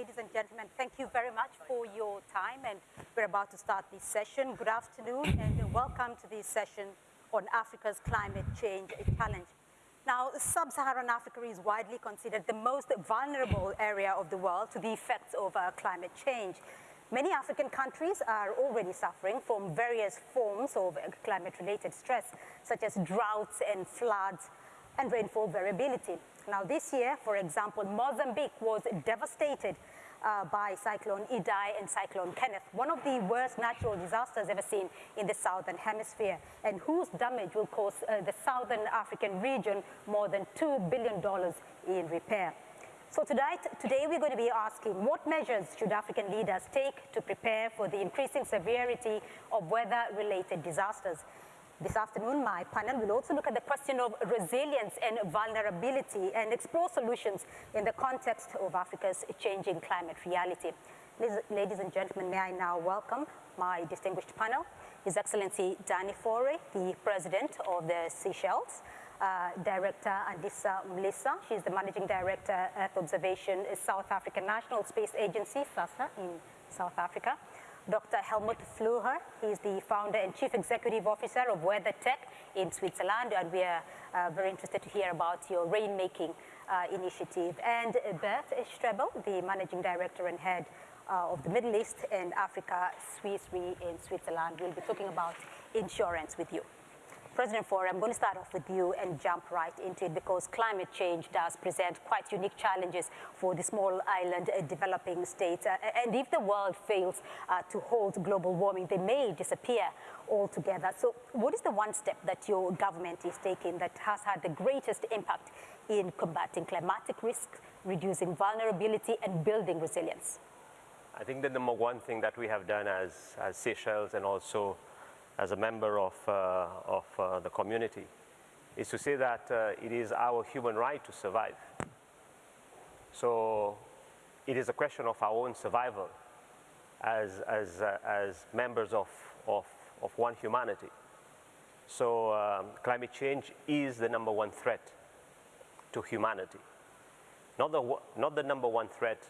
Ladies and gentlemen, thank you very much for your time and we're about to start this session. Good afternoon and welcome to this session on Africa's climate change challenge. Now, sub-Saharan Africa is widely considered the most vulnerable area of the world to the effects of uh, climate change. Many African countries are already suffering from various forms of climate-related stress, such as droughts and floods and rainfall variability. Now this year, for example, Mozambique was devastated uh, by Cyclone Idai and Cyclone Kenneth, one of the worst natural disasters ever seen in the Southern Hemisphere, and whose damage will cost uh, the Southern African region more than $2 billion in repair. So tonight, today we're going to be asking what measures should African leaders take to prepare for the increasing severity of weather-related disasters. This afternoon, my panel will also look at the question of resilience and vulnerability and explore solutions in the context of Africa's changing climate reality. Ladies and gentlemen, may I now welcome my distinguished panel, His Excellency Danny Faure, the President of the Seychelles, uh, Director Andiswa Mlisa. She's the Managing Director Earth Observation South African National Space Agency, SANSA, in South Africa. Dr. Helmut Fluhrer. He's the founder and chief executive officer of WeatherTec in Switzerland, and we are uh, very interested to hear about your rainmaking uh, initiative. And Bert Strebel, the managing director and head uh, of the Middle East and Africa Swiss Re in Switzerland. We'll be talking about insurance with you. President Faure, I'm going to start off with you and jump right into it because climate change does present quite unique challenges for the small island uh, developing states. Uh, and if the world fails uh, to halt global warming, they may disappear altogether. So what is the one step that your government is taking that has had the greatest impact in combating climatic risks, reducing vulnerability and building resilience? I think the number one thing that we have done as, as Seychelles and also as a member of, uh, of uh, the community is to say that uh, it is our human right to survive. So it is a question of our own survival as, as, as members of, of, of one humanity. So um, climate change is the number one threat to humanity. Not the, not the number one threat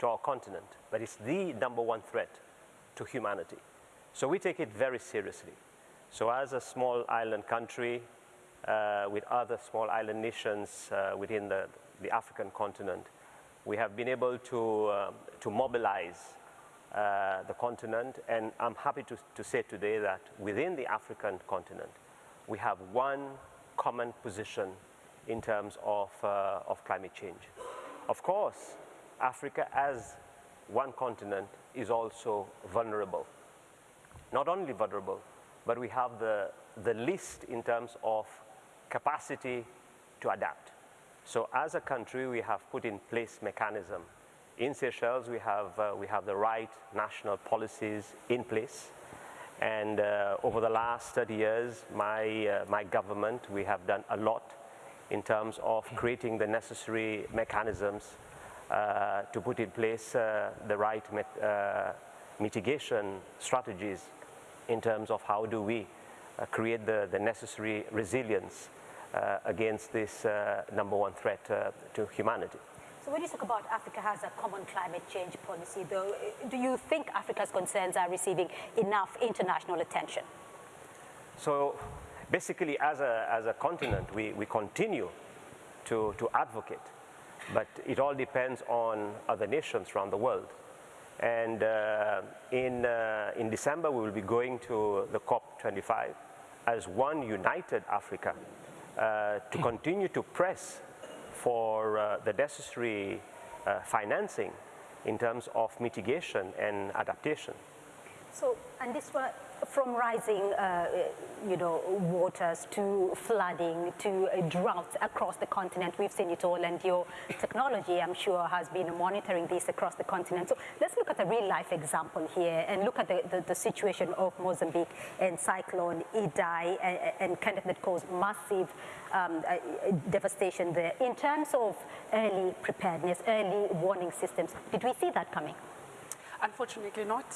to our continent, but it's the number one threat to humanity. So we take it very seriously. So as a small island country uh, with other small island nations uh, within the, the, African continent, we have been able to, um, to mobilize uh, the continent and I'm happy to, to say today that within the African continent, we have one common position in terms of, uh, of climate change. Of course, Africa as one continent is also vulnerable not only vulnerable, but we have the, the least in terms of capacity to adapt. So as a country, we have put in place mechanism. In Seychelles, we have, uh, we have the right national policies in place. And uh, over the last 30 years, my, uh, my government, we have done a lot in terms of creating the necessary mechanisms uh, to put in place uh, the right uh, mitigation strategies in terms of how do we uh, create the, the necessary resilience uh, against this uh, number one threat uh, to humanity. So when you talk about Africa has a common climate change policy, though, do you think Africa's concerns are receiving enough international attention? So basically, as a, as a continent, we, we continue to, to advocate, but it all depends on other nations around the world. And uh, in, uh, in December, we will be going to the COP25 as one united Africa uh, to continue to press for uh, the necessary uh, financing in terms of mitigation and adaptation. So, and this was from rising, uh, you know, waters to flooding to droughts across the continent. We've seen it all, and your technology, I'm sure, has been monitoring this across the continent. So let's look at a real life example here and look at the, the, the situation of Mozambique and Cyclone Idai and, and kind of that caused massive um, uh, devastation there. In terms of early preparedness, early warning systems, did we see that coming? Unfortunately not.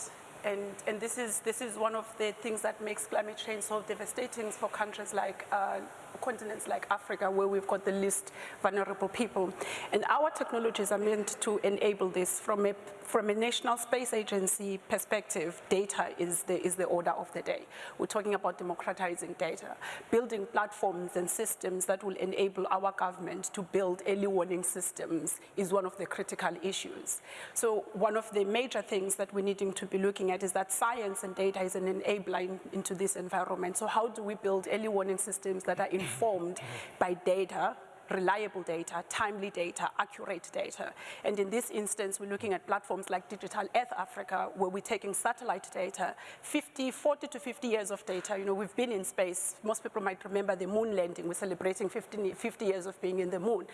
And, and this, is, this is one of the things that makes climate change so devastating for countries like uh, continents like Africa where we've got the least vulnerable people. And our technologies are meant to enable this from a, from a national space agency perspective, data is the, is the order of the day. We're talking about democratizing data, building platforms and systems that will enable our government to build early warning systems is one of the critical issues. So one of the major things that we're needing to be looking at is that science and data is an enabler in, into this environment. So how do we build early warning systems that are in informed by data reliable data, timely data, accurate data. And in this instance, we're looking at platforms like Digital Earth Africa, where we're taking satellite data, 50, 40 to 50 years of data. You know, we've been in space. Most people might remember the moon landing. We're celebrating 50, 50 years of being in the moon.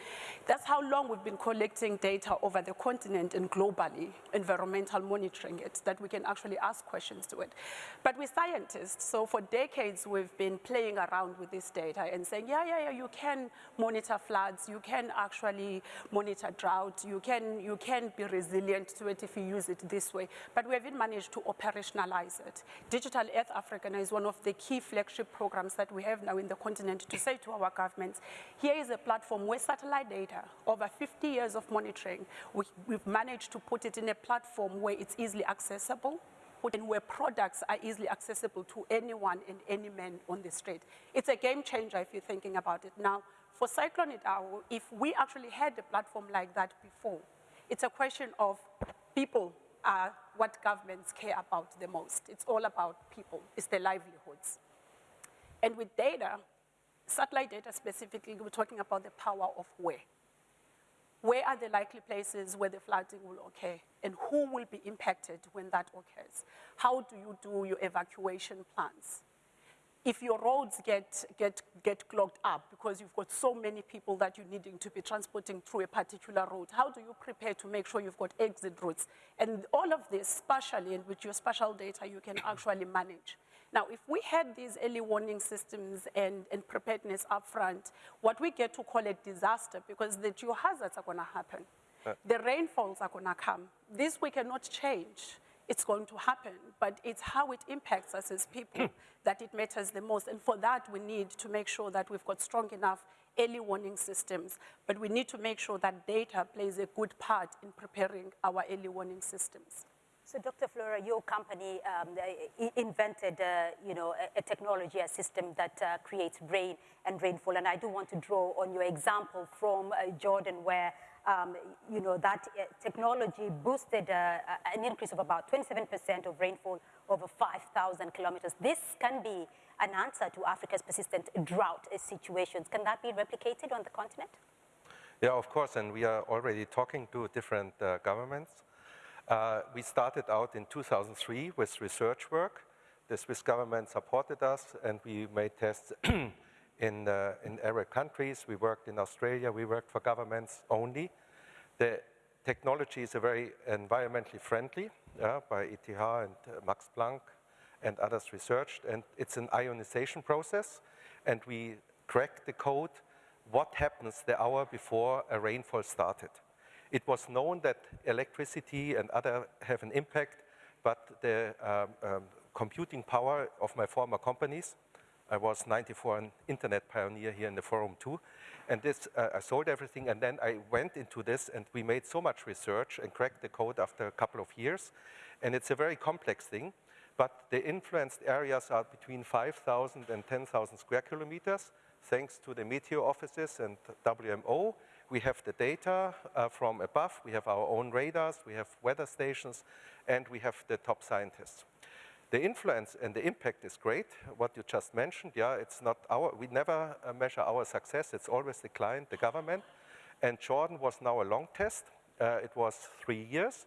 That's how long we've been collecting data over the continent and globally, environmental monitoring it, that we can actually ask questions to it. But we're scientists, so for decades we've been playing around with this data and saying, yeah, yeah, yeah, you can monitor floods, you can actually monitor drought, you can, you can be resilient to it if you use it this way. But we haven't managed to operationalize it. Digital Earth Africa is one of the key flagship programs that we have now in the continent to say to our governments, here is a platform where satellite data, over 50 years of monitoring, we, we've managed to put it in a platform where it's easily accessible, and where products are easily accessible to anyone and any man on the street. It's a game changer if you're thinking about it. Now, for Cyclone Idai, if we actually had a platform like that before, it's a question of people are what governments care about the most. It's all about people, it's their livelihoods. And with data, satellite data specifically, we're talking about the power of where. Where are the likely places where the flooding will occur? And who will be impacted when that occurs? How do you do your evacuation plans? If your roads get, get, get clogged up because you've got so many people that you're needing to be transporting through a particular road, how do you prepare to make sure you've got exit routes? And all of this, spatially and with your spatial data, you can actually manage. Now, if we had these early warning systems and, and preparedness upfront, what we get to call a disaster, because the geohazards are gonna happen, uh. the rainfalls are gonna come. This we cannot change it's going to happen, but it's how it impacts us as people that it matters the most. And for that, we need to make sure that we've got strong enough early warning systems, but we need to make sure that data plays a good part in preparing our early warning systems. So Dr. Fluhrer, your company um, invented, uh, you know, a, a, technology, a system that uh, creates rain and rainfall. And I do want to draw on your example from uh, Jordan where um, you know, that uh, technology boosted uh, an increase of about 27% of rainfall over 5,000 kilometers. This can be an answer to Africa's persistent drought situations. Can that be replicated on the continent? Yeah, of course, and we are already talking to different uh, governments. Uh, we started out in 2003 with research work. The Swiss government supported us, and we made tests in, uh, in Arab countries. We worked in Australia. We worked for governments only. The technology is a very environmentally friendly uh, by ETH and uh, Max Planck and others researched. And it's an ionization process. And we cracked the code what happens the hour before a rainfall started. It was known that electricity and other have an impact, but the um, um, computing power of my former companies I was 94 an internet pioneer here in the forum too. And this, uh, I sold everything and then I went into this and we made so much research and cracked the code after a couple of years. And it's a very complex thing, but the influenced areas are between 5,000 and 10,000 square kilometers, thanks to the meteor offices and WMO. We have the data uh, from above, we have our own radars, we have weather stations, and we have the top scientists. The influence and the impact is great, what you just mentioned. Yeah, it's not our, we never uh, measure our success. It's always the client, the government. And Jordan was now a long test. Uh, it was three years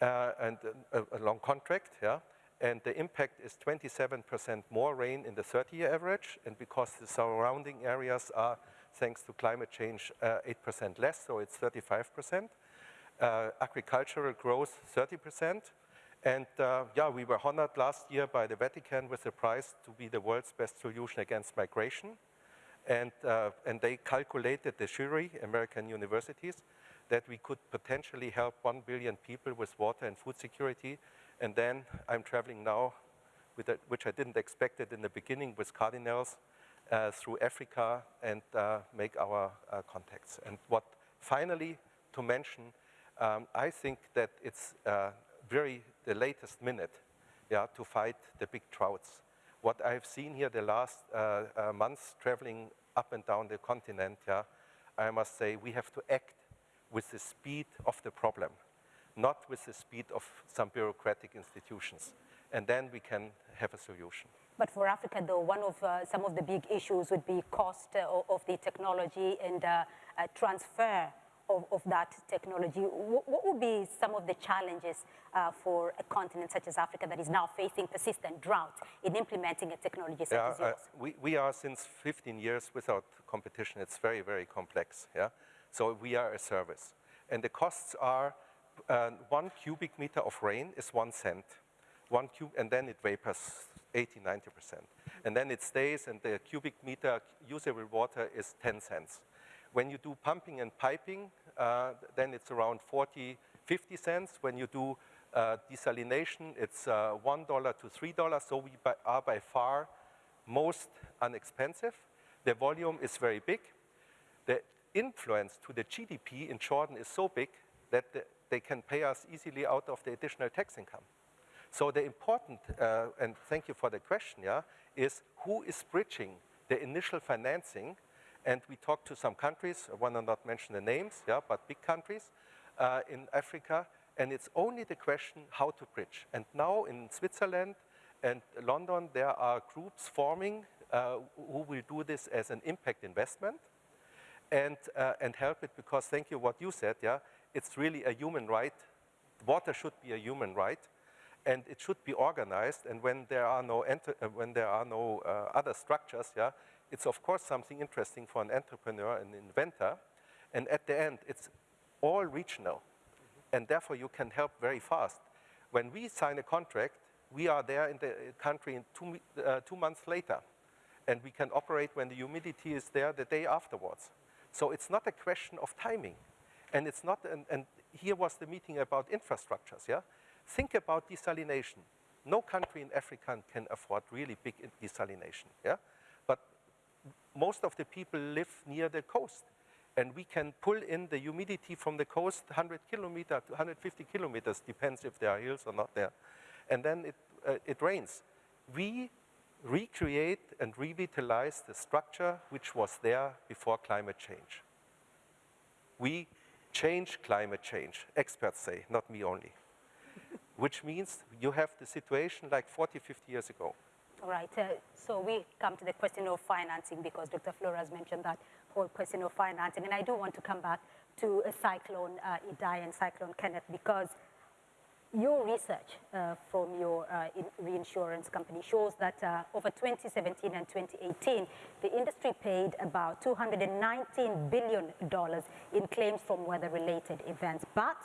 uh, and a, a, long contract, yeah. And the impact is 27% more rain in the 30-year average. And because the surrounding areas are, thanks to climate change, 8% uh, less, so it's 35%. Uh, agricultural growth, 30%. And uh, yeah, we were honored last year by the Vatican with the prize to be the world's best solution against migration. And, uh, and they calculated, the jury, American universities, that we could potentially help 1 billion people with water and food security. And then I'm traveling now, with a, which I didn't expect it in the beginning, with cardinals uh, through Africa and uh, make our uh, contacts. And what finally to mention, um, I think that it's uh, very the latest minute yeah, to fight the big droughts. What I've seen here the last uh, uh, months traveling up and down the continent, yeah, I must say we have to act with the speed of the problem, not with the speed of some bureaucratic institutions. And then we can have a solution. But for Africa, though, one of uh, some of the big issues would be cost uh, of the technology and uh, transfer of, of, that technology. What, what, would be some of the challenges uh, for a continent such as Africa that is now facing persistent drought in implementing a technology such yeah, as yours? we, we are since 15 years without competition. It's very, very complex. Yeah? So we are a service. And the costs are uh, one cubic meter of rain is one cent. One cube, and then it vapors 80, 90%. And then it stays, and the cubic meter usable water is 10 cents. When you do pumping and piping, uh, then it's around 40, 50 cents. When you do uh, desalination, it's uh, $1 to $3. So we by, are by far most inexpensive. The volume is very big. The influence to the GDP in Jordan is so big that the, they can pay us easily out of the additional tax income. So the important, uh, and thank you for the question, yeah, is who is bridging the initial financing? And we talked to some countries, I want to not mention the names, yeah, but big countries uh, in Africa, and it's only the question how to bridge. And now in Switzerland and London, there are groups forming uh, who will do this as an impact investment and, uh, and help it because thank you what you said, yeah, it's really a human right. Water should be a human right and it should be organized and when there are no, uh, when there are no uh, other structures, yeah, it's of course something interesting for an entrepreneur, an inventor, and at the end it's all regional mm -hmm. and therefore you can help very fast. When we sign a contract, we are there in the country in two, uh, two months later and we can operate when the humidity is there the day afterwards. So it's not a question of timing. And it's not, and, and here was the meeting about infrastructures, yeah? Think about desalination. No country in Africa can afford really big desalination, yeah? Most of the people live near the coast. And we can pull in the humidity from the coast 100 kilometers to 150 kilometers, depends if there are hills or not there. And then it, uh, it rains. We recreate and revitalize the structure which was there before climate change. We change climate change, experts say, not me only. which means you have the situation like 40, 50 years ago. All right, uh, so we come to the question of financing because Dr. Fluhrer mentioned that whole question of financing. And I do want to come back to a cyclone uh, Idai and cyclone Kenneth because your research uh, from your uh, reinsurance company shows that uh, over 2017 and 2018, the industry paid about $219 billion in claims from weather-related events. But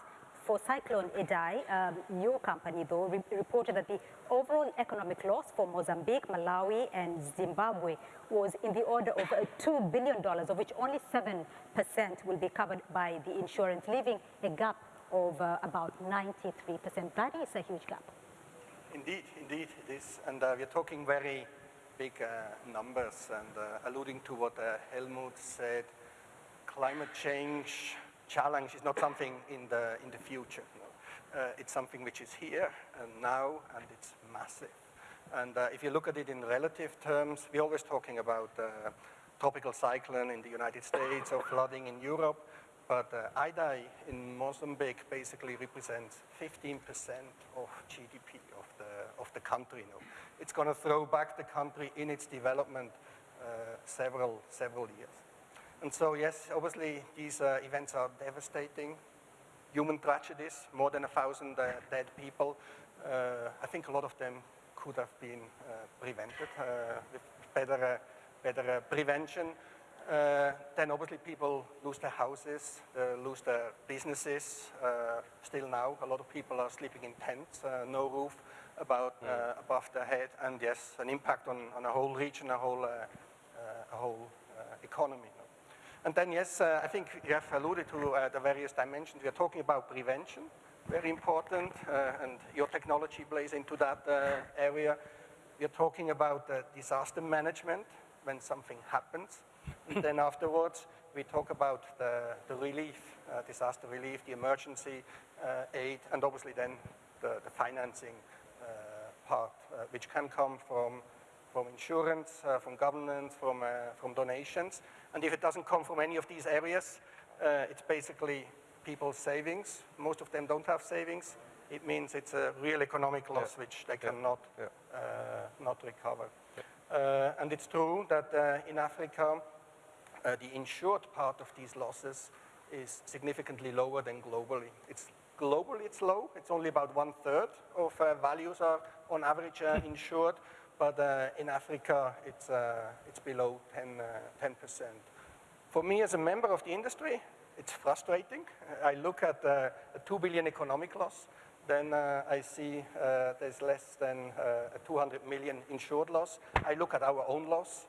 for Cyclone Idai, um, your company, though, re reported that the overall economic loss for Mozambique, Malawi, and Zimbabwe was in the order of uh, $2 billion, of which only 7% will be covered by the insurance, leaving a gap of uh, about 93%. That is a huge gap. Indeed, indeed it is. And uh, we're talking very big uh, numbers and uh, alluding to what uh, Helmut said, climate change challenge is not something in the, in the future. Uh, it's something which is here and now and it's massive. And if you look at it in relative terms, we're always talking about tropical cyclone in the United States or flooding in Europe. But uh, Idai in Mozambique basically represents 15% of GDP of the, of the country. Know. It's going to throw back the country in its development uh, several, several years. And so, yes, obviously these uh, events are devastating, human tragedies, more than a thousand uh, dead people. Uh, I think a lot of them could have been uh, prevented with better, better prevention. Uh, then obviously people lose their houses, uh, lose their businesses. Uh, still now, a lot of people are sleeping in tents, uh, no roof about, mm. above their head, and yes, an impact on, on a whole region, a whole, uh, a whole economy. And then, yes, uh, I think you have alluded to uh, the various dimensions. We are talking about prevention, very important, uh, and your technology plays into that uh, area. We are talking about uh, disaster management when something happens. and then afterwards, we talk about the, the relief, uh, disaster relief, the emergency aid, and obviously then the, the financing part, which can come from from insurance, uh, from governance, from, uh, from donations. And if it doesn't come from any of these areas, uh, it's basically people's savings. Most of them don't have savings. It means it's a real economic loss yeah. which they yeah. cannot yeah. not recover. and it's true that in Africa, the insured part of these losses is significantly lower than globally. It's globally it's low. It's only about one third of uh, values are on average uh, insured, but uh, in Africa, it's, uh, it's below 10, 10%. Uh, For me as a member of the industry, it's frustrating. I look at a 2 billion economic loss, then uh, I see uh, there's less than uh, a 200 million insured loss. I look at our own loss,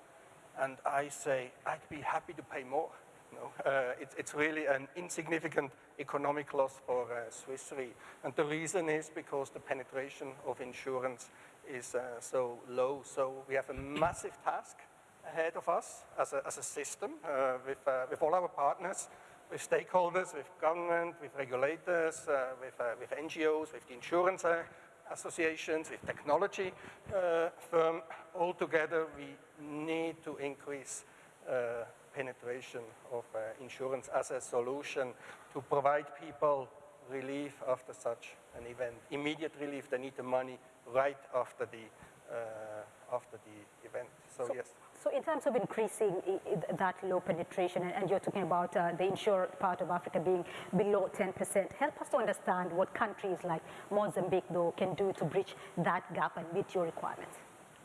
and I say, I'd be happy to pay more. You know, it's, it's, really an insignificant economic loss for Swiss Re. And the reason is because the penetration of insurance is uh, so low. So we have a massive task ahead of us as a, as a system uh, with, uh, with all our partners, with stakeholders, with government, with regulators, uh, with, uh, with NGOs, with the insurance uh, associations, with technology firm. All together, we need to increase penetration of insurance as a solution to provide people relief after such an event. Immediate relief, they need the money right after the, uh, after the event. So, so, yes. So in terms of increasing that low penetration, and you're talking about uh, the insured part of Africa being below 10%, help us to understand what countries like Mozambique, though, can do to bridge that gap and meet your requirements.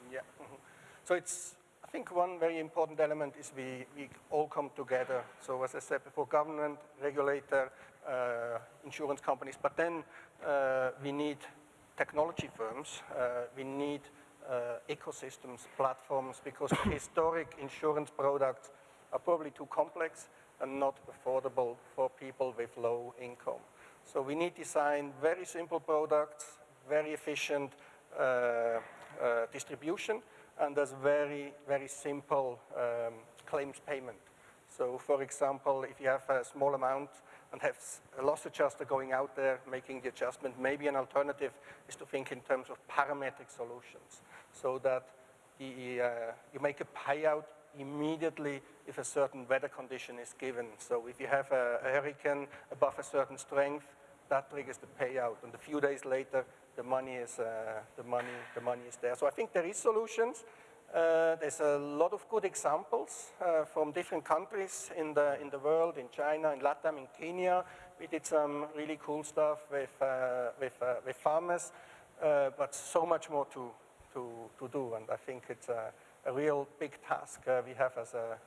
Yeah. Mm -hmm. So it's, I think one very important element is we, we all come together. So as I said before, government, regulator, uh, insurance companies, but then uh, we need technology firms, uh, we need uh, ecosystems, platforms, because historic insurance products are probably too complex and not affordable for people with low income. So we need to design very simple products, very efficient uh, uh, distribution, and there's very, very simple um, claims payment. So for example, if you have a small amount and have a loss adjuster going out there making the adjustment. Maybe an alternative is to think in terms of parametric solutions so that the, uh, you make a payout immediately if a certain weather condition is given. So if you have a, a hurricane above a certain strength, that triggers the payout. And a few days later, the money is, uh, the money, the money is there. So I think there is solutions. Uh, there's a lot of good examples uh, from different countries in the, in the world, in China, in Latam, in Kenya. We did some really cool stuff with, uh, with, uh, with farmers, uh, but so much more to, to, to do. And I think it's a, a real big task uh, we have as a,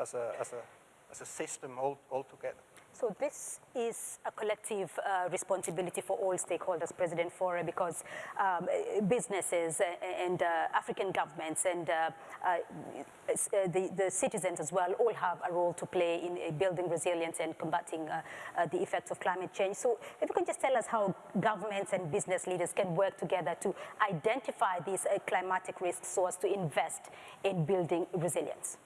as a, as a, as a system all, all together. So this is a collective uh, responsibility for all stakeholders, President Faure, because um, businesses and uh, African governments and uh, uh, uh, the, the, citizens as well all have a role to play in building resilience and combating the effects of climate change. So if you can just tell us how governments and business leaders can work together to identify these climatic risks so as to invest in building resilience.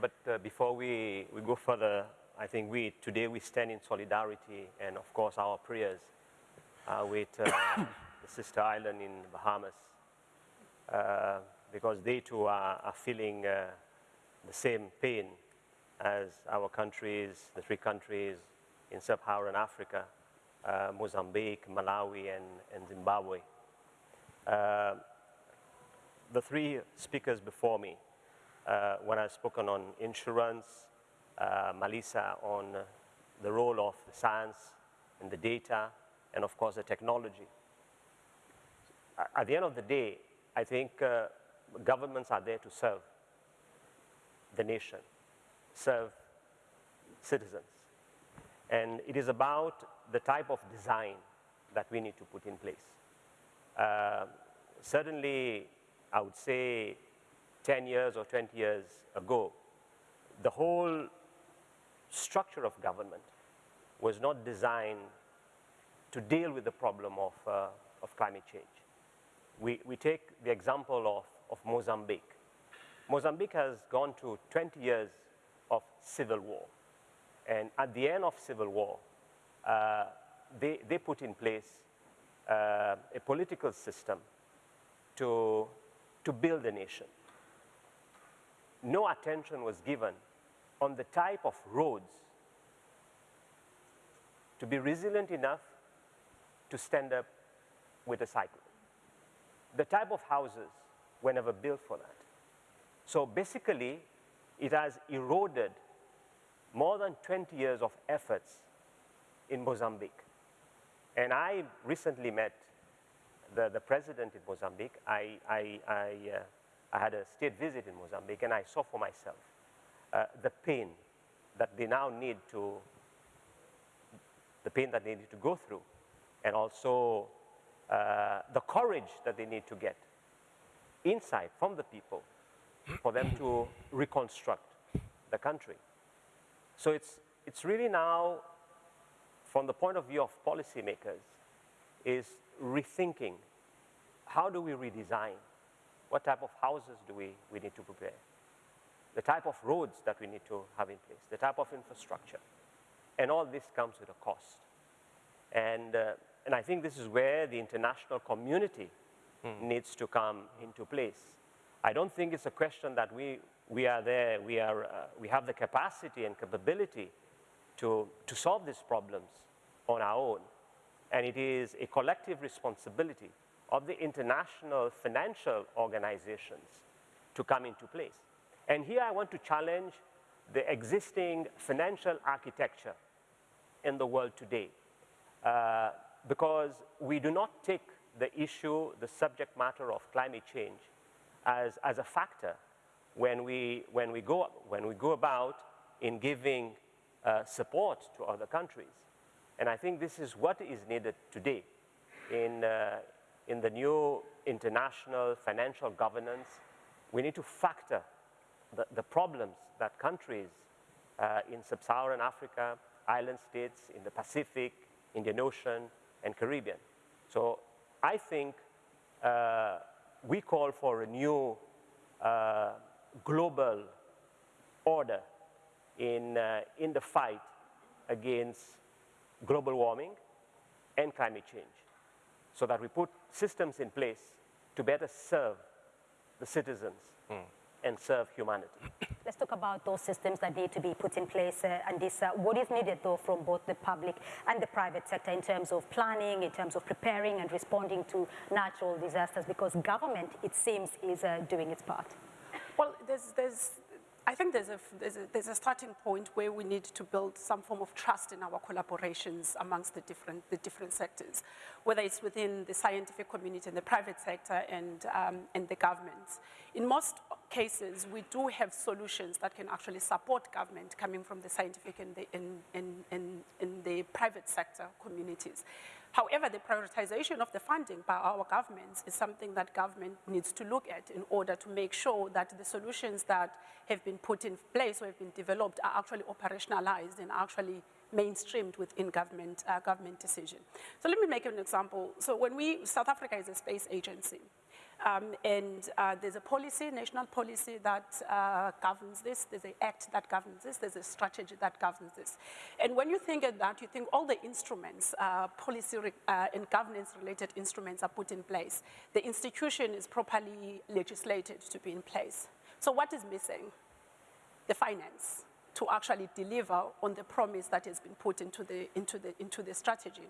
But before we, we go further, I think we, today we stand in solidarity and of course our prayers uh, with uh, the sister island in Bahamas uh, because they too are, are feeling uh, the same pain as our countries, the three countries in sub-Saharan Africa, uh, Mozambique, Malawi, and, and Zimbabwe. Uh, the three speakers before me, when I've spoken on insurance, uh, Mlisa on the role of science and the data and of course the technology. At the end of the day, I think uh, governments are there to serve the nation, serve citizens. And it is about the type of design that we need to put in place. Uh, certainly, I would say 10 years or 20 years ago, the whole structure of government was not designed to deal with the problem of, uh, of climate change. We, we take the example of, of Mozambique. Mozambique has gone through 20 years of civil war. And at the end of civil war, uh, they, they put in place uh, a political system to, to build a nation. No attention was given on the type of roads to be resilient enough to stand up with a cyclone. The type of houses were never built for that. So basically, it has eroded more than 20 years of efforts in Mozambique. And I recently met the, the president in Mozambique. I, I, I, uh, I had a state visit in Mozambique and I saw for myself uh, the pain that they now need to, the pain that they need to go through and also uh, the courage that they need to get inside from the people for them to reconstruct the country. So it's, it's really now, from the point of view of policymakers, is rethinking how do we redesign? What type of houses do we, we need to prepare? The type of roads that we need to have in place, the type of infrastructure. And all this comes with a cost. And, uh, and I think this is where the international community needs to come into place. I don't think it's a question that we, we are there, we, are, uh, we have the capacity and capability to, to solve these problems on our own. And it is a collective responsibility of the international financial organizations to come into place. And here I want to challenge the existing financial architecture in the world today. Uh, because we do not take the issue, the subject matter of climate change as, as a factor when we, when, we go, when we go about in giving uh, support to other countries. And I think this is what is needed today in, uh, in the new international financial governance. We need to factor the, the problems that countries uh, in sub-Saharan Africa, island states, in the Pacific, Indian Ocean, and Caribbean. So I think uh, we call for a new uh, global order in, uh, in the fight against global warming and climate change so that we put systems in place to better serve the citizens mm. and serve humanity. Let's talk about those systems that need to be put in place uh, and this, uh, what is needed though from both the public and the private sector in terms of planning, in terms of preparing and responding to natural disasters because government, it seems, is uh, doing its part. Well, there's, there's, I think there's a, there's, a, there's a starting point where we need to build some form of trust in our collaborations amongst the different, the different sectors, whether it's within the scientific community and the private sector and, um, and the governments. In most cases, we do have solutions that can actually support government coming from the scientific and the, in, in, in, in the private sector communities. However, the prioritization of the funding by our governments is something that government needs to look at in order to make sure that the solutions that have been put in place or have been developed are actually operationalized and actually mainstreamed within government, uh, government decision. So let me make an example. So when we, South Africa is a space agency. Um, and uh, there's a policy, national policy that uh, governs this. There's an act that governs this. There's a strategy that governs this. And when you think of that, you think all the instruments, uh, policy uh, and governance-related instruments are put in place. The institution is properly legislated to be in place. So what is missing? The finance to actually deliver on the promise that has been put into the, into the, into the strategy.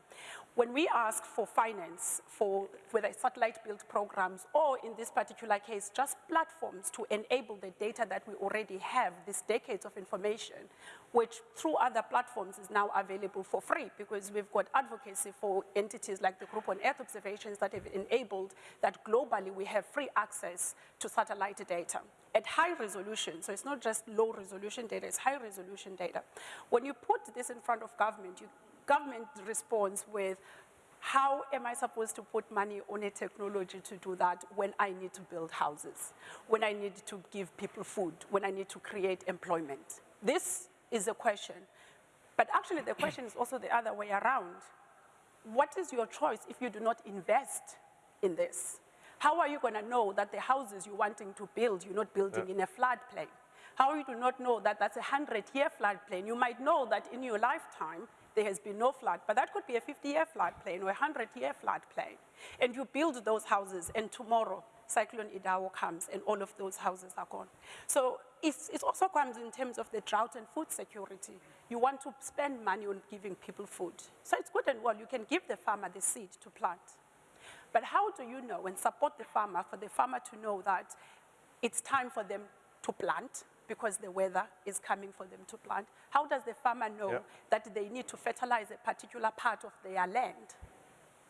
When we ask for finance for whether satellite built programs or in this particular case, just platforms to enable the data that we already have, these decades of information, which through other platforms is now available for free because we've got advocacy for entities like the Group on Earth Observations that have enabled that globally we have free access to satellite data at high resolution. So it's not just low resolution data, it's high resolution data. When you put this in front of government, you, government responds with, how am I supposed to put money on a technology to do that when I need to build houses, when I need to give people food, when I need to create employment? This is a question But actually, the question is also the other way around. What is your choice if you do not invest in this? How are you going to know that the houses you're wanting to build, you're not building in a floodplain? How are you do not know that that's a 100-year floodplain? You might know that in your lifetime, there has been no flood, but that could be a 50-year floodplain or a 100-year floodplain. And you build those houses, and tomorrow, Cyclone Idai comes, and all of those houses are gone. So it's, it also comes in terms of the drought and food security. You want to spend money on giving people food. So it's good and well, you can give the farmer the seed to plant. But how do you know and support the farmer for the farmer to know that it's time for them to plant because the weather is coming for them to plant? How does the farmer know Yeah. that they need to fertilize a particular part of their land?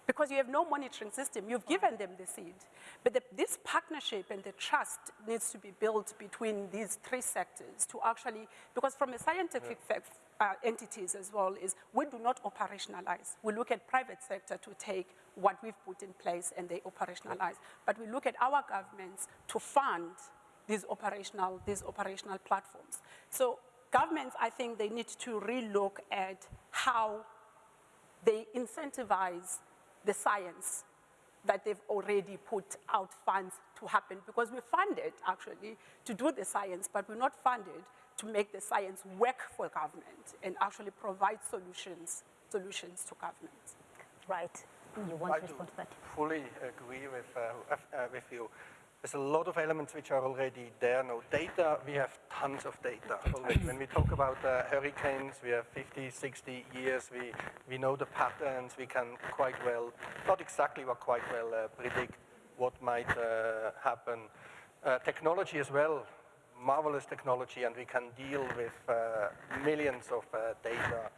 Because you have no monitoring system, you've given them the seed. But the, this partnership and the trust needs to be built between these three sectors to actually, because from a scientific fact, uh, entities as well, is we do not operationalize. We look at private sector to take what we've put in place and they operationalize. But we look at our governments to fund these operational, these operational platforms. So governments, I think they need to relook at how they incentivize the science that they've already put out funds to happen because we're funded actually to do the science, but we're not funded to make the science work for government and actually provide solutions, solutions to government. Right. You want I to do respond to that? fully agree with, uh, uh, with you. There's a lot of elements which are already there No Data, we have tons of data already. when we talk about uh, hurricanes, we have 50, 60 years. We, we know the patterns. We can quite well, not exactly, but quite well uh, predict what might uh, happen. Uh, technology as well, marvelous technology, and we can deal with uh, millions of uh, data,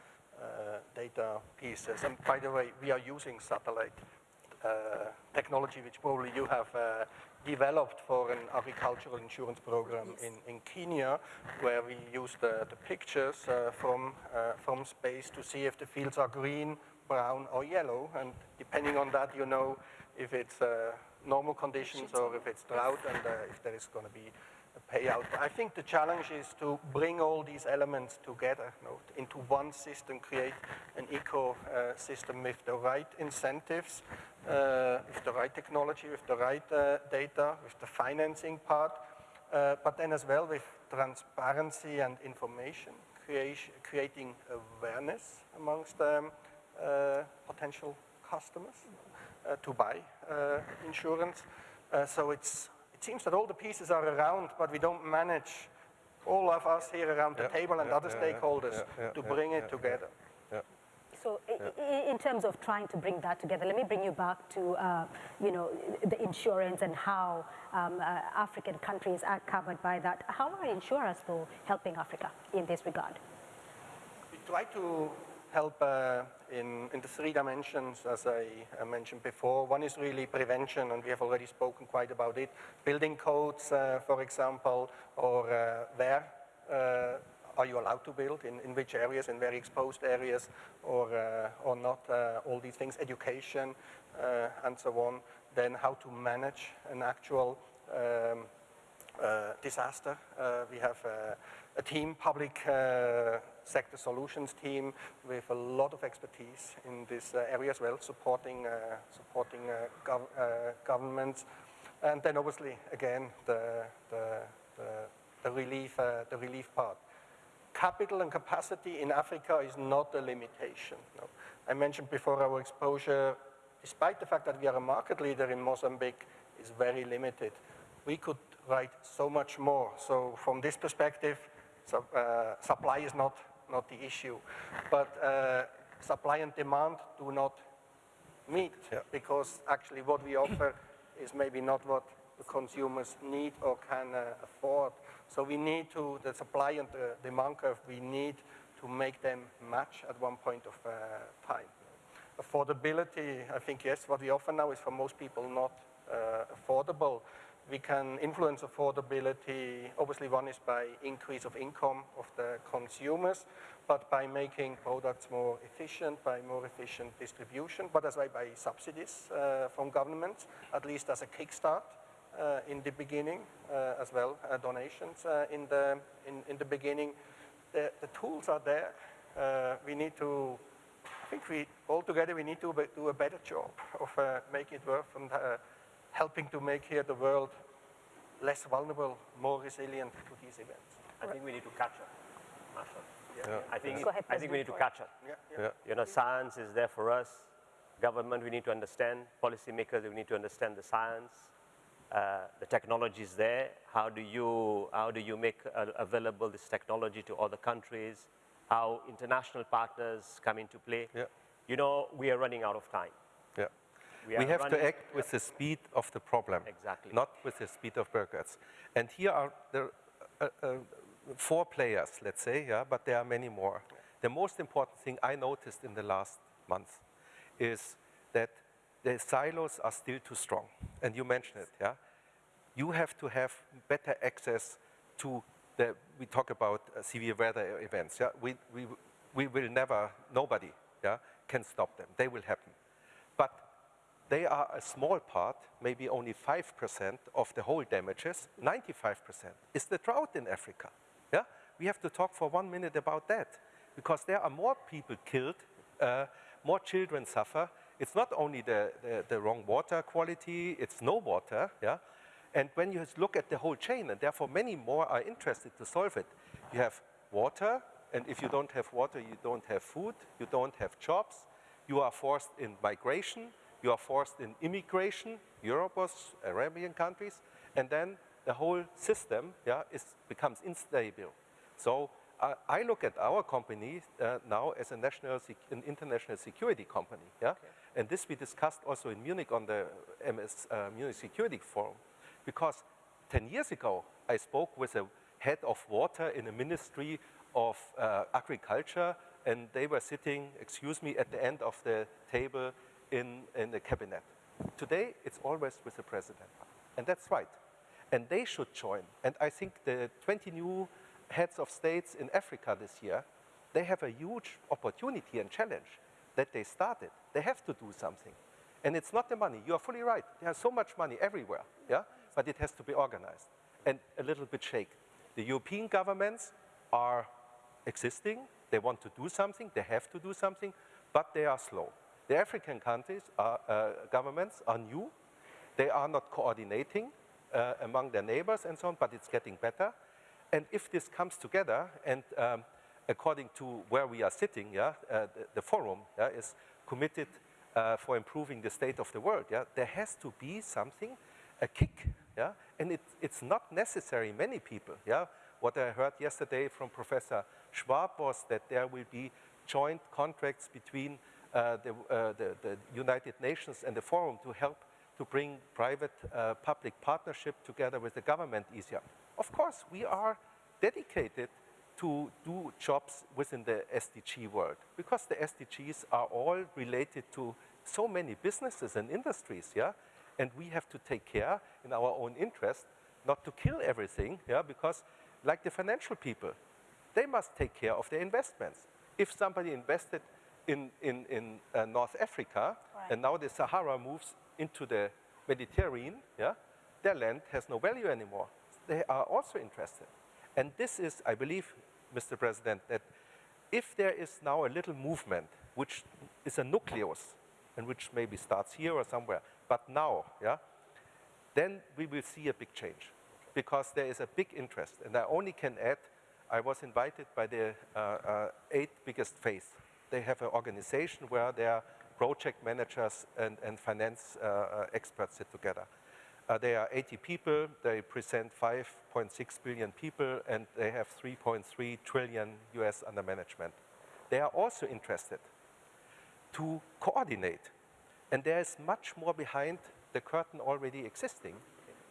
data pieces. And by the way, we are using satellite uh, technology, which probably you have uh, developed for an agricultural insurance program in, in Kenya, where we use the, the pictures uh, from, uh, from space to see if the fields are green, brown, or yellow. And depending on that, you know if it's uh, normal conditions or if it's drought and uh, if there is going to be payout. I think the challenge is to bring all these elements together into one system, create an ecosystem with the right incentives, uh, with the right technology, with the right uh, data, with the financing part, uh, but then as well with transparency and information, creation, creating awareness amongst um, uh, potential customers uh, to buy uh, insurance. So it's, it seems that all the pieces are around, but we don't manage all of us here around the table and yeah, other yeah, yeah, stakeholders yeah, yeah, to yeah, bring it yeah, together. Yeah. So i- i- in terms of trying to bring that together, let me bring you back to, uh, you know, the insurance and how um, uh, African countries are covered by that. How are insurers, though, helping Africa in this regard? We try to help uh, in, in the three dimensions, as I uh, mentioned before. One is really prevention, and we have already spoken quite about it. Building codes, uh, for example, or uh, where uh, are you allowed to build, in, in which areas, in very exposed areas, or, uh, or not, all these things, education, and so on. Then how to manage an actual um, disaster. We have a team, public uh, sector solutions team, with a lot of expertise in this uh, area as well, supporting uh, supporting uh, gov uh, governments, and then obviously again the the, the, the relief uh, the relief part. Capital and capacity in Africa is not a limitation. no. I mentioned before our exposure, despite the fact that we are a market leader in Mozambique, is very limited. We could write so much more. So from this perspective, so, uh, supply is not, not the issue. But uh, supply and demand do not meet Yeah. because actually what we offer is maybe not what the consumers need or can uh, afford. So we need to, the supply and the demand curve, we need to make them match at one point of uh, time. Affordability, I think, yes, what we offer now is for most people not uh, affordable. We can influence affordability, obviously one is by increase of income of the consumers, but by making products more efficient, by more efficient distribution, but as well by subsidies uh, from governments, at least as a kickstart uh, in the beginning, uh, as well, uh, donations uh, in, the, in, in the beginning. The, the tools are there. uh, we need to, I think we, all together, we need to do a better job of making it work helping to make here the world less vulnerable, more resilient to these events. I think we need to catch up, Marshall. Yeah. I think, Go ahead, I think we need to catch up. Yeah, yeah. Yeah. You know, science is there for us. Government, we need to understand. Policymakers, we need to understand the science. Uh, the technology is there. How do you, how do you make uh, available this technology to other countries? How international partners come into play? Yeah. You know, we are running out of time. Yeah. We We, have to act with the speed of the problem, Exactly. not with the speed of burgers. And here are the uh, uh, four players, let's say, yeah, but there are many more. The most important thing I noticed in the last month is that the silos are still too strong. And you mentioned it, yeah? You have to have better access to the, we talk about uh, severe weather events, yeah? We, we, we will never, nobody, yeah, can stop them. They will happen. They are a small part, maybe only 5% of the whole damages. 95% is the drought in Africa. Yeah? We have to talk for one minute about that because there are more people killed, uh, more children suffer. It's not only the, the, the wrong water quality, it's no water. Yeah? And when you look at the whole chain, and therefore many more are interested to solve it, you have water, and if you don't have water, you don't have food, you don't have jobs, you are forced in migration, you are forced in immigration, Europe was Arabian countries, and then the whole system yeah, is, becomes unstable. So uh, I look at our company uh, now as a national, sec- an international security company, yeah, and this we discussed also in Munich on the MS uh, Munich Security Forum, because 10 years ago I spoke with a head of water in a ministry of uh, agriculture, and they were sitting, excuse me, at the end of the table in, in the cabinet. Today, it's always with the president, and that's right. And they should join. And I think the 20 new heads of states in Africa this year, they have a huge opportunity and challenge that they started. They have to do something. And it's not the money. You are fully right. There's so much money everywhere, yeah? But it has to be organized and a little bit shake. The European governments are existing. They want to do something. They have to do something, but they are slow. The African countries, are, uh, governments are new. They are not coordinating uh, among their neighbors and so on, but it's getting better. And if this comes together, and um, according to where we are sitting, yeah, uh, the, the forum yeah, is committed uh, for improving the state of the world. Yeah, there has to be something, a kick. Yeah, and it, it's not necessary. Many people. Yeah, what I heard yesterday from Professor Schwab was that there will be joint contracts between the, uh, the, the United Nations and the forum to help to bring private uh, public partnership together with the government easier. Of course, we are dedicated to do jobs within the SDG world because the SDGs are all related to so many businesses and industries, yeah? And we have to take care in our own interest not to kill everything, yeah? Because like the financial people, they must take care of their investments. If somebody invested in, in, in uh, North Africa Right. and now the Sahara moves into the Mediterranean, yeah, their land has no value anymore. They are also interested. And this is, I believe, Mr. President, that if there is now a little movement, which is a nucleus, and which maybe starts here or somewhere, but now, yeah, then we will see a big change because there is a big interest. And I only can add, I was invited by the uh, uh, eight biggest faiths. They have an organization where their project managers and, and finance uh, uh, experts sit together. Uh, they are 80 people, they present 5.6 billion people, and they have 3.3 trillion US under management. They are also interested to coordinate. And there is much more behind the curtain already existing,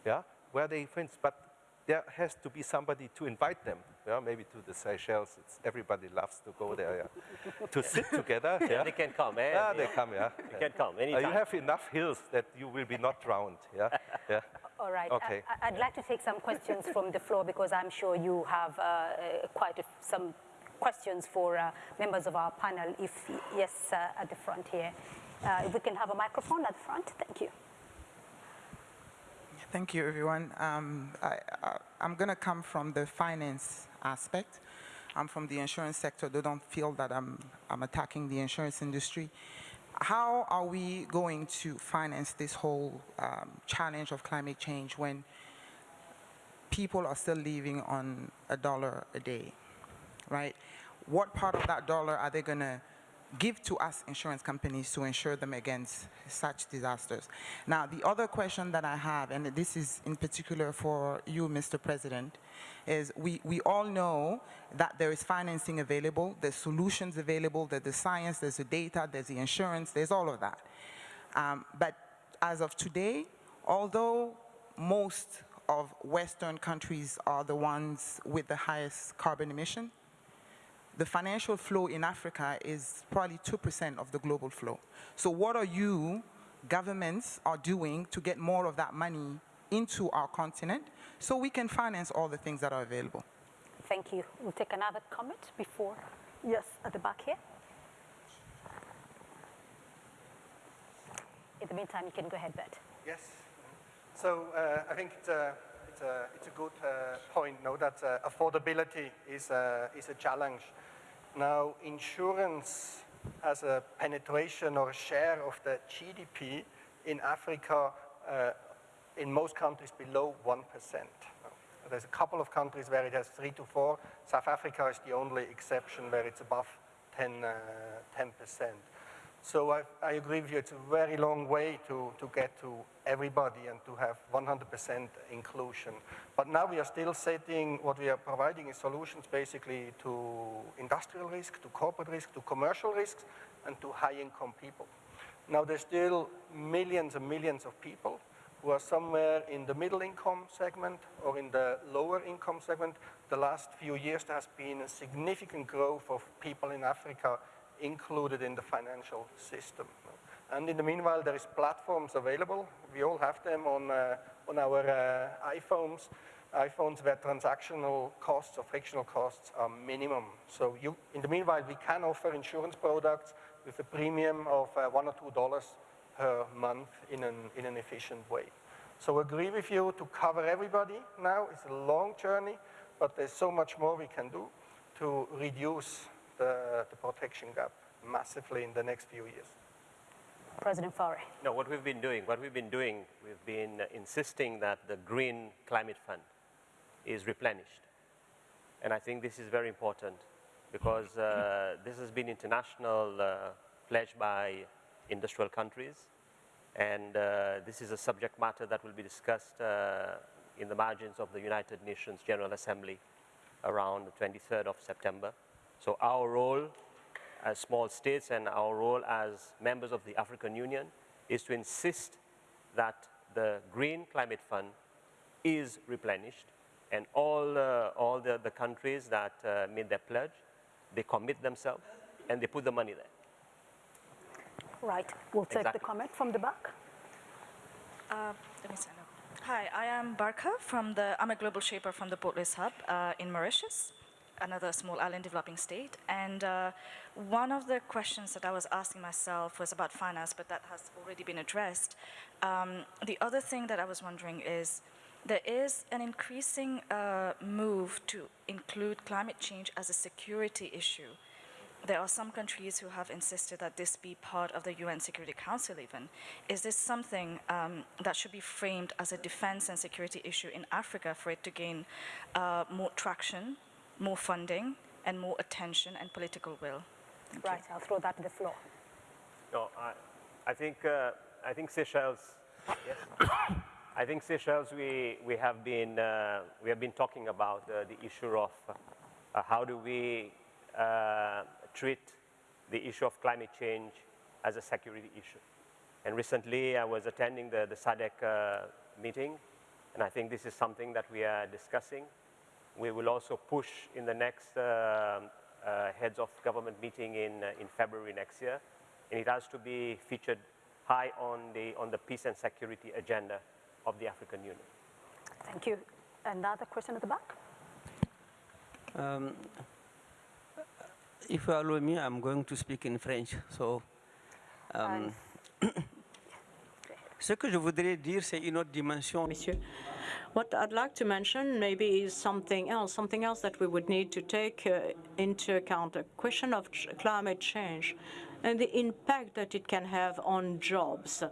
yeah, where they, for but there has to be somebody to invite them, yeah, maybe to the Seychelles. It's, everybody loves to go there, yeah, to sit together. Yeah, They can come, eh? yeah, they come, yeah. They can come Uh, anytime. you have enough hills that you will be not drowned, yeah, yeah. All right. Okay. I, would like to take some questions from the floor because I'm sure you have uh, uh, quite a, some questions for uh, members of our panel. If yes, uh, at the front here, uh, if we can have a microphone at the front, thank you. Thank you, everyone. Um, I, I, I'm going to come from the finance aspect. I'm from the insurance sector. They don't feel that I'm, I'm attacking the insurance industry. How are we going to finance this whole um, challenge of climate change when people are still living on a dollar a day, right? What part of that dollar are they going to give to us insurance companies to insure them against such disasters? Now, the other question that I have, and this is in particular for you, Mr. President, is we, we all know that there is financing available, there's solutions available, there's the science, there's the data, there's the insurance, there's all of that. Um, but as of today, although most of Western countries are the ones with the highest carbon emission, the financial flow in Africa is probably 2% of the global flow. So what are you, governments, are doing to get more of that money into our continent so we can finance all the things that are available? Thank you. We'll take another comment before. Yes, at the back here. In the meantime, you can go ahead, Bert. Yes. So uh, I think it's a, it's a, it's a good uh, point, no, that uh, affordability is a, is a challenge. Now, insurance as a penetration or share of the GDP in Africa, uh, in most countries below 1%. There's a couple of countries where it has three to four. South Africa is the only exception where it's above 10, uh, 10%. So I, I, agree with you, it's a very long way to, to get to everybody and to have 100% inclusion. But now we are still setting, what we are providing is solutions basically to industrial risk, to corporate risk, to commercial risks, and to high-income people. Now there's still millions and millions of people who are somewhere in the middle income segment or in the lower income segment. The last few years there has been a significant growth of people in Africa included in the financial system. And in the meanwhile, there is platforms available. We all have them on, uh, on our uh, iPhones, iPhones where transactional costs or frictional costs are minimum. So you, in the meanwhile, we can offer insurance products with a premium of uh, one or two dollars per month in an, in an efficient way. So agree with you to cover everybody now. It's a long journey, but there's so much more we can do to reduce the, the protection gap massively in the next few years. President Faure. No, what we've been doing, what we've been doing, we've been uh, insisting that the Green Climate Fund is replenished. And I think this is very important because uh, this has been international uh, pledge by industrial countries. And uh, this is a subject matter that will be discussed uh, in the margins of the United Nations General Assembly around the 23rd of September. So our role as small states and our role as members of the African Union is to insist that the Green Climate Fund is replenished and all, uh, all the, the countries that uh, made their pledge, they commit themselves and they put the money there. Right. We'll take Exactly. the comment from the back. Uh, let me stand up. Hi, I am Barka from the, I'm a global shaper from the Port Louis Hub uh, in Mauritius, another small island developing state. And uh, one of the questions that I was asking myself was about finance, but that has already been addressed. Um, the other thing that I was wondering is, there is an increasing uh, move to include climate change as a security issue. There are some countries who have insisted that this be part of the UN Security Council even. Is this something um, that should be framed as a defense and security issue in Africa for it to gain uh, more traction, more funding, and more attention and political will? Thank you. Right. I'll throw that to the floor. No, I, I think uh, I think Seychelles. Yes. I think Seychelles. We we have been uh, we have been talking about uh, the issue of uh, how do we uh, treat the issue of climate change as a security issue. And recently, I was attending the the SADC uh, meeting, and I think this is something that we are discussing. We will also push in the next uh, uh, heads of government meeting in, uh, in February next year. And it has to be featured high on the, on the peace and security agenda of the African Union. Thank you. Another question at the back. Um, if you allow me, I'm going to speak in French. So, um, ce que je voudrais dire, c'est une autre dimension. Monsieur. What I'd like to mention maybe is something else, something else that we would need to take uh, into account, a question of ch- climate change and the impact that it can have on jobs.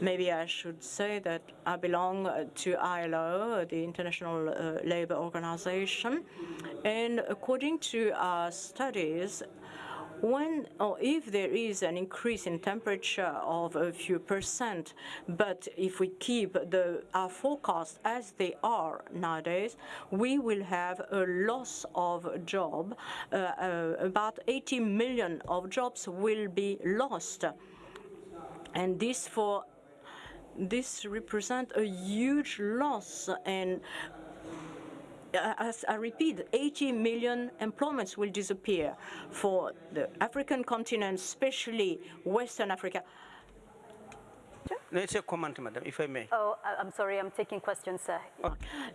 Maybe I should say that I belong uh, to ILO, the International uh, Labour Organization, and according to our studies, when or if there is an increase in temperature of a few percent, but if we keep the, our forecasts as they are nowadays, we will have a loss of job. Uh, uh, about 80 million of jobs will be lost. And this for this represent a huge loss and as I repeat, 80 million employments will disappear for the African continent, especially Western Africa. No, it's a comment, madam, if I may. Oh, I- I'm sorry, I'm taking questions, sir.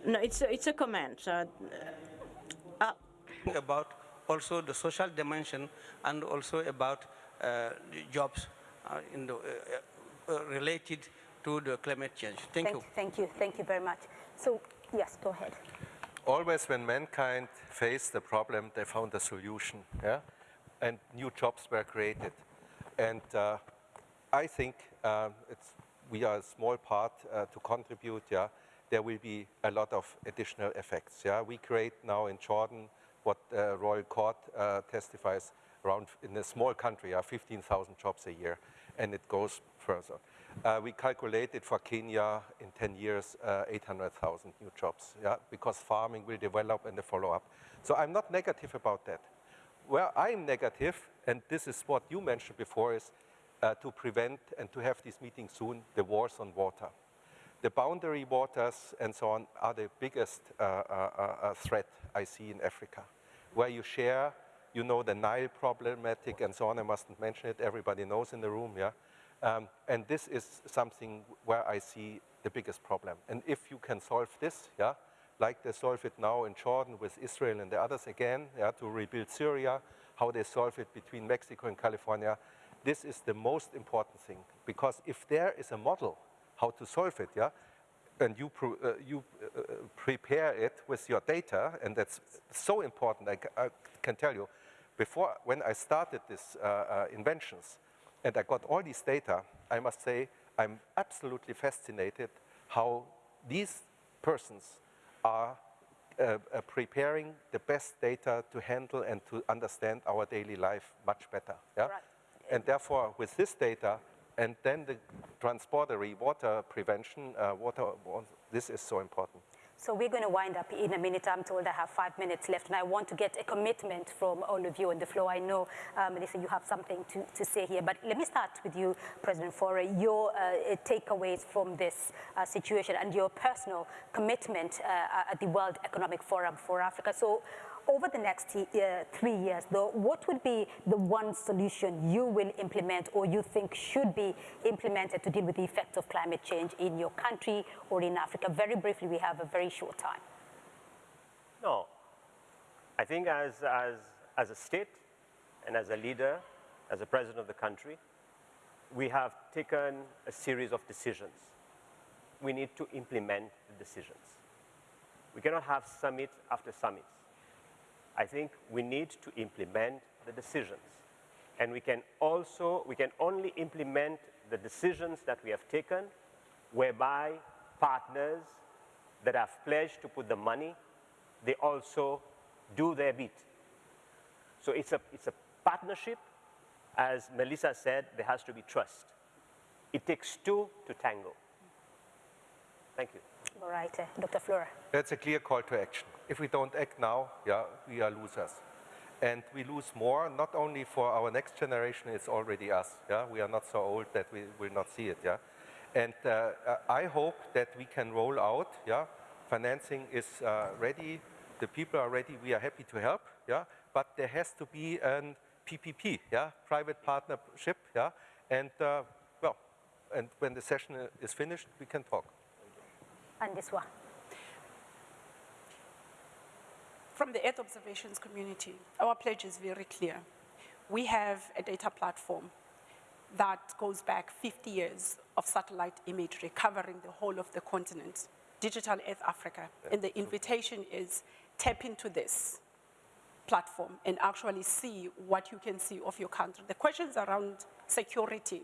No, it's a, it's a comment. Uh, About also the social dimension and also about uh, jobs uh, in the, uh, uh, related to the climate change. Thank you. Thank you, thank you very much. So, yes, go ahead. Always when mankind faced a problem, they found a solution, yeah? And new jobs were created. And uh, I think it's, we are a small part uh, to contribute, yeah? There will be a lot of additional effects, yeah? We create now in Jordan what uh, Royal Court uh, testifies around, in a small country, yeah, 15,000 jobs a year, and it goes further. Uh, we calculated for Kenya in 10 years uh, 800,000 new jobs, yeah, because farming will develop and the follow-up. So I'm not negative about that. Where I'm negative, and this is what you mentioned before, is uh, to prevent and to have this meeting soon, the wars on water. The boundary waters and so on are the biggest uh, uh, uh, threat I see in Africa, where you share, you know, the Nile problematic and so on. I mustn't mention it. Everybody knows in the room, yeah. Um, and this is something where I see the biggest problem. And if you can solve this, yeah, like they solve it now in Jordan with Israel and the others again, yeah, to rebuild Syria, how they solve it between Mexico and California, this is the most important thing. Because if there is a model how to solve it, yeah, and you, uh, you uh, prepare it with your data, and that's so important, I, I can tell you, before, when I started these uh, uh, inventions, and I got all these data, I must say I'm absolutely fascinated how these persons are uh, uh, preparing the best data to handle and to understand our daily life much better. Yeah? Right. And therefore, with this data, and then the transportery water prevention, uh, water, this is so important. So we're going to wind up in a minute. I'm told I have five minutes left, and I want to get a commitment from all of you on the floor. I know, uh, Mlisa, you have something to, to say here, but let me start with you, President Faure. Your uh, takeaways from this uh, situation and your personal commitment uh, at the World Economic Forum for Africa. So over the next uh, three years, though, what would be the one solution you will implement or you think should be implemented to deal with the effects of climate change in your country or in Africa? Very briefly, we have a very short time. No. I think as, as, as a state and as a leader, as a president of the country, we have taken a series of decisions. We need to implement the decisions. We cannot have summit after summit. I think we need to implement the decisions. And we can also, we can only implement the decisions that we have taken whereby partners that have pledged to put the money, they also do their bit. So it's a, it's a partnership. As Mlisa said, there has to be trust. It takes two to tango. Thank you. All right, uh, Dr. Fluhrer. That's a clear call to action. If we don't act now, yeah, we are losers. And we lose more, not only for our next generation, it's already us. Yeah? We are not so old that we will not see it. Yeah? And uh, I hope that we can roll out, yeah? financing is uh, ready, the people are ready, we are happy to help, yeah? but there has to be an PPP, yeah? private partnership, yeah? and uh, well, and when the session is finished, we can talk. And this one. From the Earth observations community, our pledge is very clear. We have a data platform that goes back 50 years of satellite imagery covering the whole of the continent, Digital Earth Africa. And the invitation is tap into this platform and actually see what you can see of your country. The questions around security,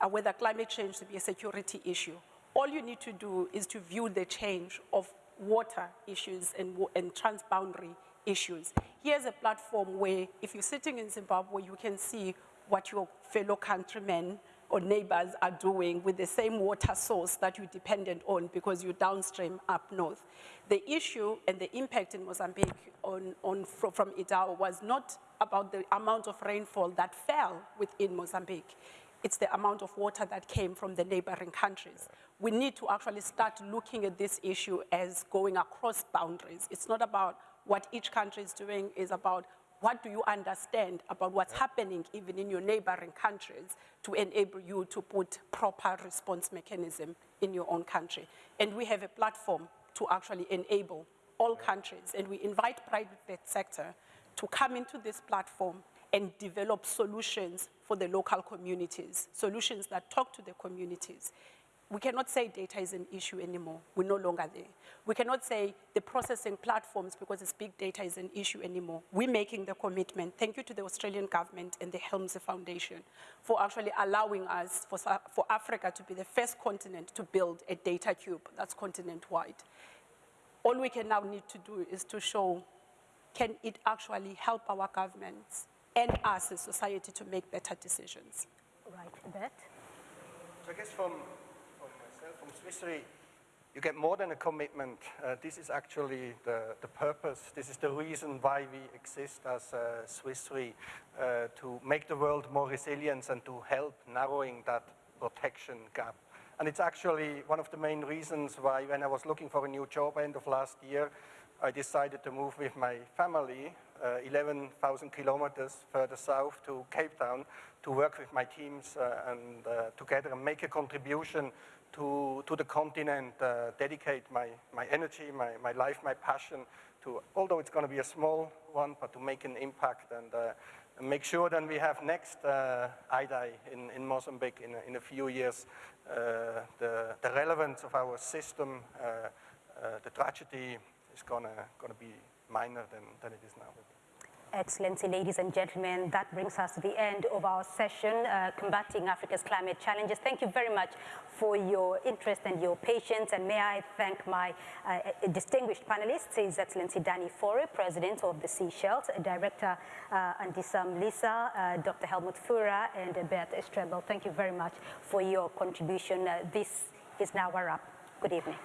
uh, whether climate change to be a security issue, all you need to do is to view the change of water issues and, and transboundary issues. Here's a platform where if you're sitting in Zimbabwe, you can see what your fellow countrymen or neighbors are doing with the same water source that you're dependent on because you're downstream up north. The issue and the impact in Mozambique on, on, from Idai was not about the amount of rainfall that fell within Mozambique. It's the amount of water that came from the neighboring countries. We need to actually start looking at this issue as going across boundaries. It's not about what each country is doing, it's about what do you understand about what's happening even in your neighboring countries to enable you to put proper response mechanism in your own country. And we have a platform to actually enable all countries, and we invite private sector to come into this platform and develop solutions for the local communities, solutions that talk to the communities. We cannot say data is an issue anymore. We're no longer there. We cannot say the processing platforms because it's big data is an issue anymore. We're making the commitment. Thank you to the Australian government and the Helmsley Foundation for actually allowing us, for, for Africa to be the first continent to build a data cube that's continent-wide. All we can now need to do is to show can it actually help our governments and us as society to make better decisions. Right, Bert? So I guess from, from myself, from Swiss Re, you get more than a commitment. Uh, this is actually the, the purpose. This is the reason why we exist as uh, Swiss Re, uh, to make the world more resilient and to help narrowing that protection gap. And it's actually one of the main reasons why when I was looking for a new job end of last year, I decided to move with my family uh, 11,000 kilometers further south to Cape Town to work with my teams uh, and uh, together make a contribution to, to the continent, uh, dedicate my, my energy, my, my life, my passion to, although it's going to be a small one, but to make an impact and, uh, make sure that we have next uh, Idai in, in Mozambique in a, in a few years, uh, the, the relevance of our system, the tragedy is going to be minor than, than it is now. Excellency, ladies and gentlemen, that brings us to the end of our session, uh, Combating Africa's Climate Challenges. Thank you very much for your interest and your patience, and may I thank my uh, distinguished panelists, His Excellency Danny Faure, President of the Seychelles, Director uh, Andiswa Mlisa, uh, Dr. Helmut Fluhrer, and Bert Strebel. Thank you very much for your contribution. Uh, this is now a wrap. Good evening.